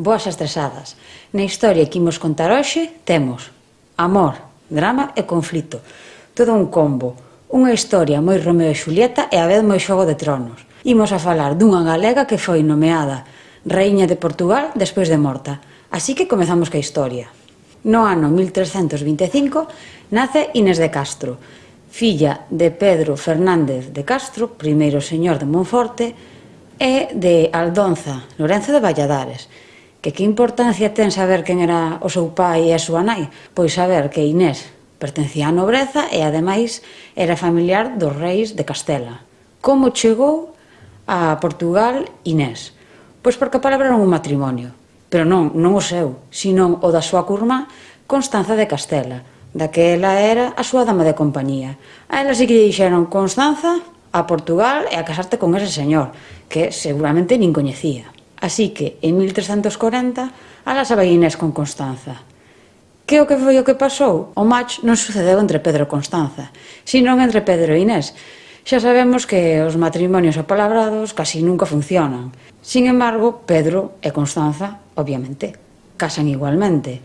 Boas estresadas. Na historia que imos contar hoxe temos amor, drama e conflito. Todo un combo. Unha historia moi Romeo e Julieta e a vez moi xogo de tronos. Imos a falar dunha galega que foi nomeada Reiña de Portugal despois de morta. Así que comezamos ca historia. No ano 1325 nace Inés de Castro, filla de Pedro Fernández de Castro, primeiro señor de Monforte, e de Aldonza, Lorenzo de Valladares, Que que importancia ten saber quen era o seu pai e a súa nai? Pois saber que Inés pertencía á nobreza e, ademais, era familiar dos reis de Castela. Como chegou a Portugal Inés? Pois porque palabraron un matrimonio, pero non, non o seu, sino o da súa curma Constanza de Castela, da que ela era a súa dama de compañía. A ela sí que lle dixeron Constanza a Portugal e a casarte con ese señor, que seguramente nin coñecía. Así que, en 1340, alás a Inés con Constanza. Que o que foi o que pasou? O match non sucedeu entre Pedro e Constanza, sino entre Pedro e Inés. Xa sabemos que os matrimonios apalabrados casi nunca funcionan. Sin embargo, Pedro e Constanza, obviamente, casan igualmente.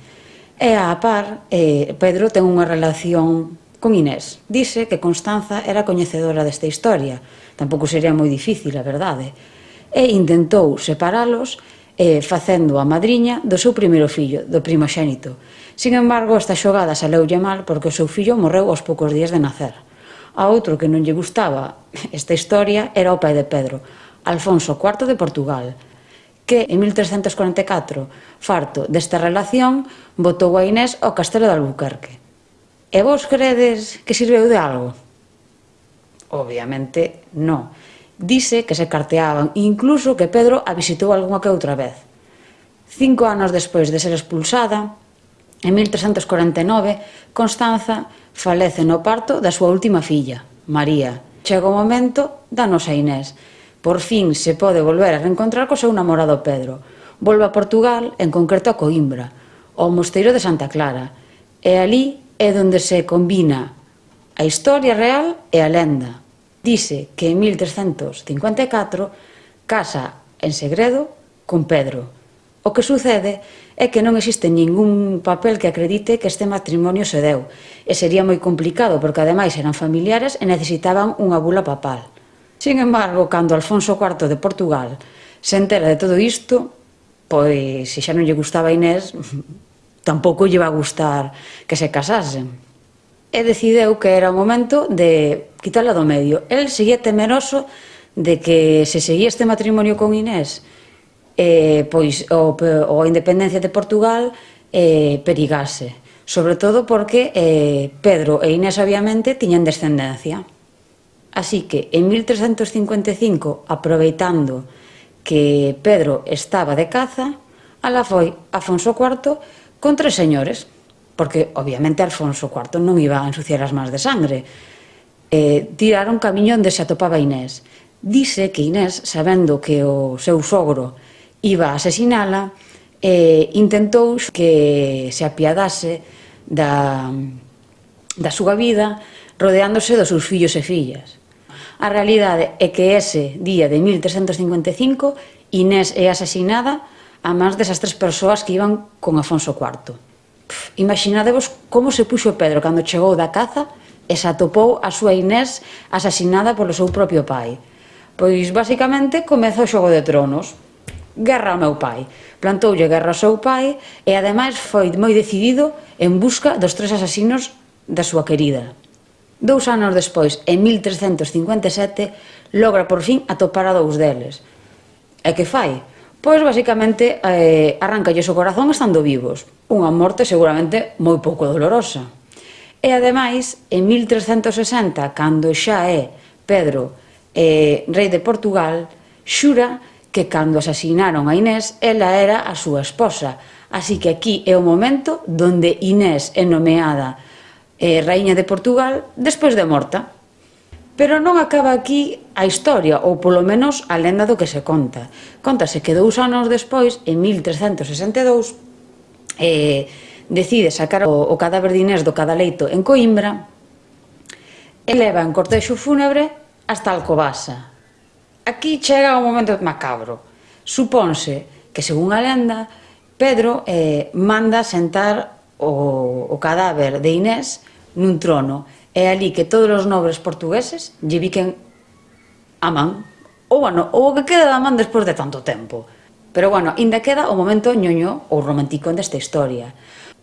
E a par, eh, Pedro ten unha relación con Inés. Dice que Constanza era coñecedora desta historia. Tampouco sería moi difícil, a verdade e intentou separalos eh, facendo a madriña do seu primeiro fillo, do primoxénito. Sin embargo, esta xogada saleulle mal porque o seu fillo morreu aos poucos días de nacer. A outro que non lle gustaba esta historia era o pai de Pedro, Alfonso IV de Portugal, que en 1344, farto desta relación, botou a Inés ao castelo de Albuquerque. E vos credes que sirveu de algo? Obviamente non. Dice que se carteaban e incluso que Pedro a visitou algunha que outra vez. Cinco anos despois de ser expulsada, en 1349, Constanza falece no parto da súa última filla, María. Chega o momento da nosa Inés. Por fin se pode volver a reencontrar co seu namorado Pedro. Volve a Portugal, en concreto a Coimbra, ao mosteiro de Santa Clara. E ali é onde se combina a historia real e a lenda. Dice que en 1354 casa en segredo con Pedro. O que sucede é que non existe ningún papel que acredite que este matrimonio se deu, e sería moi complicado porque ademais eran familiares e necesitaban unha bula papal. Sin embargo, cando Alfonso IV de Portugal se entera de todo isto, pois se xa non lle gustaba a Inés, tampouco lle va a gustar que se casasen e decideu que era o momento de quitarla do medio. El seguía temeroso de que se seguía este matrimonio con Inés, eh, pois o, o a independencia de Portugal eh, perigase. Sobre todo porque eh, Pedro e Inés obviamente tiñan descendencia. Así que en 1355, aproveitando que Pedro estaba de caza, ala foi Afonso IV con tres señores, porque obviamente Alfonso IV non iba a ensuciar as mans de sangre. Eh, tiraron camiño onde se atopaba Inés. Dice que Inés, sabendo que o seu sogro iba a asesinala, eh, intentou que se apiadase da, da súa vida rodeándose dos seus fillos e fillas. A realidade é que ese día de 1355 Inés é asesinada a mans desas tres persoas que iban con Afonso IV. Imaginadevos como se puxo Pedro cando chegou da caza e se atopou a súa Inés asasinada polo seu propio pai. Pois, basicamente, comeza o xogo de tronos. Guerra ao meu pai. Plantoulle guerra ao seu pai e, ademais, foi moi decidido en busca dos tres asasinos da súa querida. Dous anos despois, en 1357, logra por fin atopar a dous deles. E que fai? Pois, basicamente, eh, arrancalles o corazón estando vivos. Unha morte seguramente moi pouco dolorosa. E, ademais, en 1360, cando xa é Pedro eh, rei de Portugal, xura que cando asasinaron a Inés, ela era a súa esposa. Así que aquí é o momento donde Inés é nomeada eh, raíña de Portugal despois de morta. Pero non acaba aquí a historia, ou polo menos a lenda do que se conta. Contase que dous anos despois, en 1362, eh, decide sacar o, o cadáver de Inés do cadaleito en Coimbra e leva en cortexo fúnebre hasta Alcobasa. Aquí chega un momento macabro. Supónse que, según a lenda, Pedro eh, manda sentar o, o cadáver de Inés nun trono É ali que todos os nobres portugueses lle viquen a man, ou, bueno, ou o que queda da man despois de tanto tempo. Pero, bueno, ainda queda o momento ñoño ou romántico desta historia.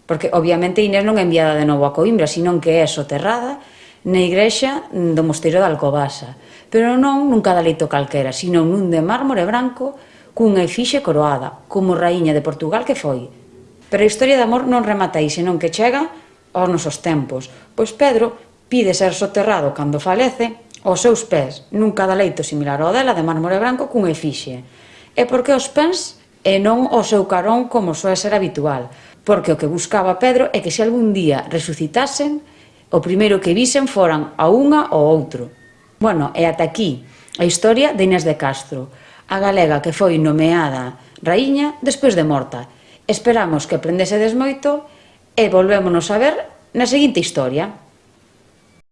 Porque, obviamente, Inés non é enviada de novo a Coimbra, senón que é soterrada na igrexa do mosteiro de Alcobasa. Pero non nun cadalito calquera, sino nun de mármore branco cunha efixe coroada, como raíña de Portugal que foi. Pero a historia de amor non remata aí, senón que chega aos nosos tempos, pois Pedro pide ser soterrado cando falece aos seus pés nun cadaleito similar ao dela de mármore branco cun efixe. E por que os pés e non o seu carón como soe ser habitual? Porque o que buscaba Pedro é que se algún día resucitasen, o primeiro que visen foran a unha ou outro. Bueno, e ata aquí a historia de Inés de Castro, a galega que foi nomeada raíña despois de morta. Esperamos que aprendesedes moito e volvémonos a ver na seguinte historia.